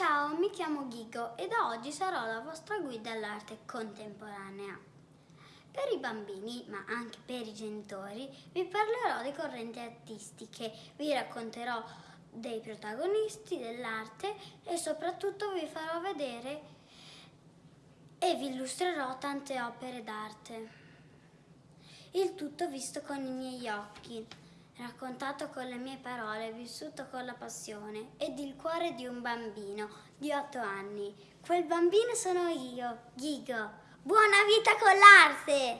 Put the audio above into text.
Ciao, mi chiamo Ghigo e da oggi sarò la vostra guida all'arte contemporanea. Per i bambini, ma anche per i genitori, vi parlerò di correnti artistiche, vi racconterò dei protagonisti dell'arte e soprattutto vi farò vedere e vi illustrerò tante opere d'arte. Il tutto visto con i miei occhi, raccontato con le mie parole, vissuto con la passione ed il cuore di un bambino di otto anni. Quel bambino sono io, Ghigo. Buona vita con l'arte!